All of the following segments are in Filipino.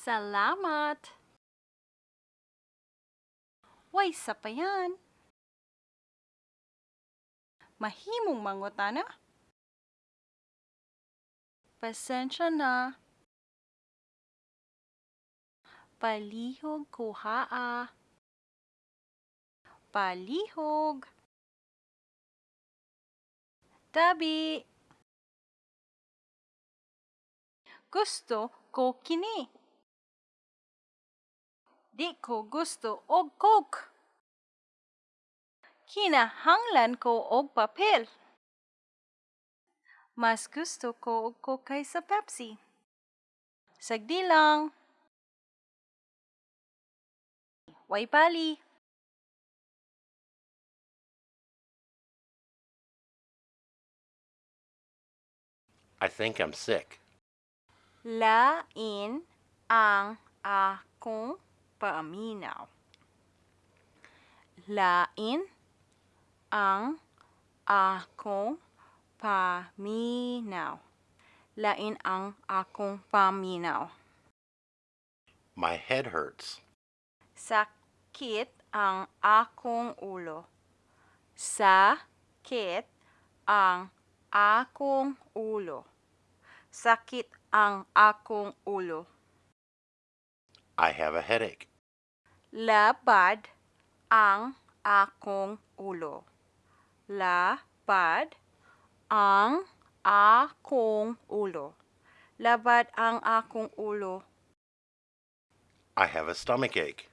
Salamat! Way, sa pa yan. Mahimong mangutana. Pasensya na. Palihog ko haa. Palihog. Tabi. Gusto ko kini. Di ko gusto og coke. Kinahanglan ko og papel. Mas gusto ko og coke kaysa Pepsi. Sagdi lang. Way pali. I think I'm sick. Lain ang akong paminaw. Lain ang akong paminaw. Lain ang akong paminaw. My head hurts. Sakit ang akong ulo. Sakit ang akong ulo. Sakit ang akong ulo. I have a headache. Labad ang akong ulo. Labad ang akong ulo. Labad ang akong ulo. I have a stomach ache.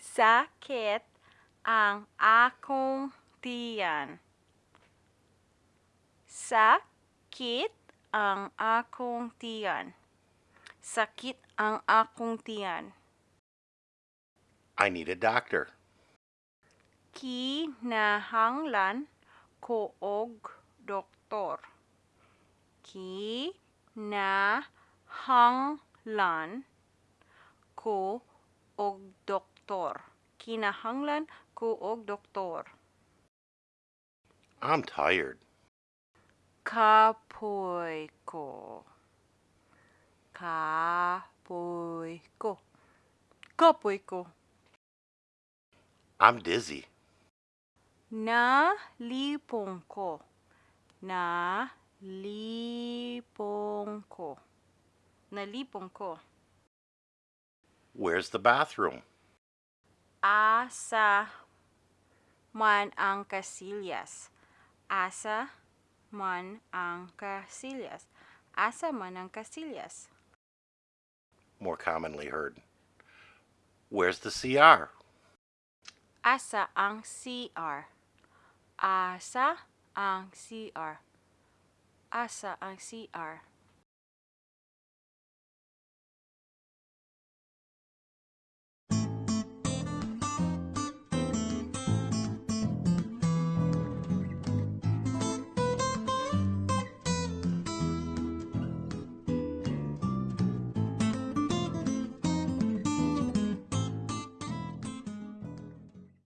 Sakit ang akong tiyan. Sakit ang akong tiyan. Sakit ang akong tiyan. I need a doctor. Kinahanglan ko og doktor. Kinahanglan ko og doktor. Kinahanglan ko og doktor. I'm tired. Kapoy ko. Kapoy ko. Kapoy ko. I'm dizzy. Nalipong ko. Nalipong ko. Nalipong ko. Where's the bathroom? Asa man ang kasilyas. Asa man ang kasilyas. Asa man ang kasilyas. More commonly heard. Where's the CR? Asa ang CR. Asa ang CR. Asa ang CR.